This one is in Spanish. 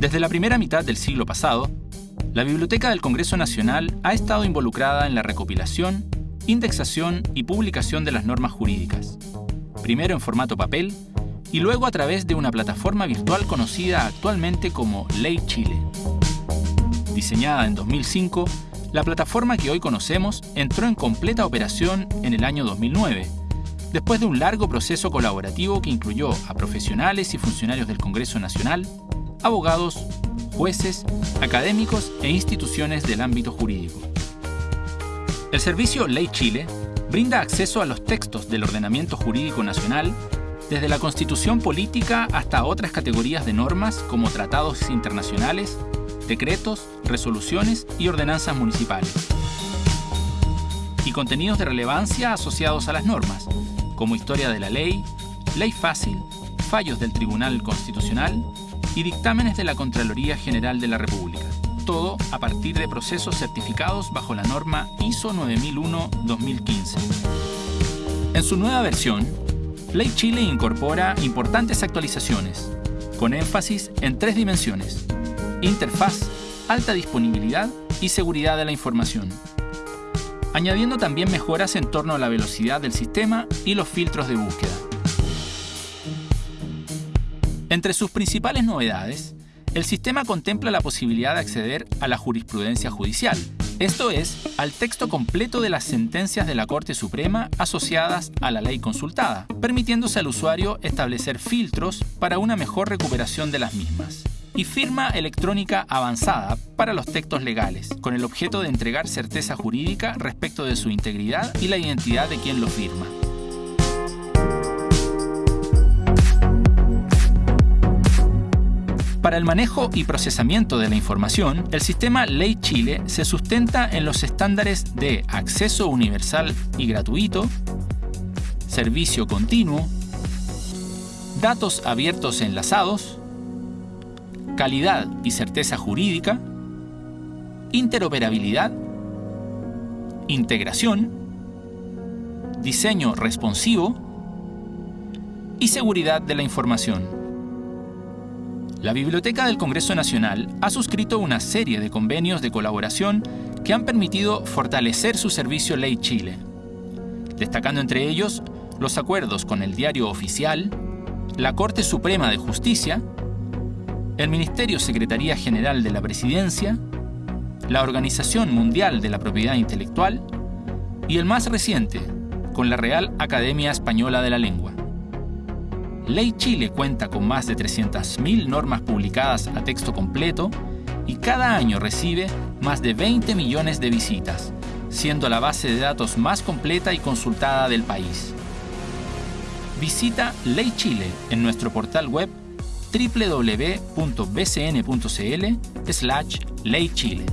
Desde la primera mitad del siglo pasado, la Biblioteca del Congreso Nacional ha estado involucrada en la recopilación, indexación y publicación de las normas jurídicas, primero en formato papel y luego a través de una plataforma virtual conocida actualmente como Ley Chile. Diseñada en 2005, la plataforma que hoy conocemos entró en completa operación en el año 2009, después de un largo proceso colaborativo que incluyó a profesionales y funcionarios del Congreso Nacional, abogados, jueces, académicos e instituciones del ámbito jurídico. El servicio Ley Chile brinda acceso a los textos del ordenamiento jurídico nacional desde la constitución política hasta otras categorías de normas como tratados internacionales, decretos, resoluciones y ordenanzas municipales. Y contenidos de relevancia asociados a las normas, como historia de la ley, ley fácil, fallos del Tribunal Constitucional y dictámenes de la Contraloría General de la República. Todo a partir de procesos certificados bajo la norma ISO 9001-2015. En su nueva versión, Ley Chile incorpora importantes actualizaciones, con énfasis en tres dimensiones, interfaz, alta disponibilidad y seguridad de la información, añadiendo también mejoras en torno a la velocidad del sistema y los filtros de búsqueda. Entre sus principales novedades, el sistema contempla la posibilidad de acceder a la jurisprudencia judicial, esto es, al texto completo de las sentencias de la Corte Suprema asociadas a la ley consultada, permitiéndose al usuario establecer filtros para una mejor recuperación de las mismas. Y firma electrónica avanzada para los textos legales, con el objeto de entregar certeza jurídica respecto de su integridad y la identidad de quien lo firma. Para el manejo y procesamiento de la información, el sistema Ley Chile se sustenta en los estándares de acceso universal y gratuito, servicio continuo, datos abiertos enlazados, calidad y certeza jurídica, interoperabilidad, integración, diseño responsivo y seguridad de la información. La Biblioteca del Congreso Nacional ha suscrito una serie de convenios de colaboración que han permitido fortalecer su servicio Ley Chile, destacando entre ellos los acuerdos con el Diario Oficial, la Corte Suprema de Justicia, el Ministerio Secretaría General de la Presidencia, la Organización Mundial de la Propiedad Intelectual y el más reciente, con la Real Academia Española de la Lengua. Ley Chile cuenta con más de 300.000 normas publicadas a texto completo y cada año recibe más de 20 millones de visitas, siendo la base de datos más completa y consultada del país. Visita Ley Chile en nuestro portal web www.bcn.cl/leychile.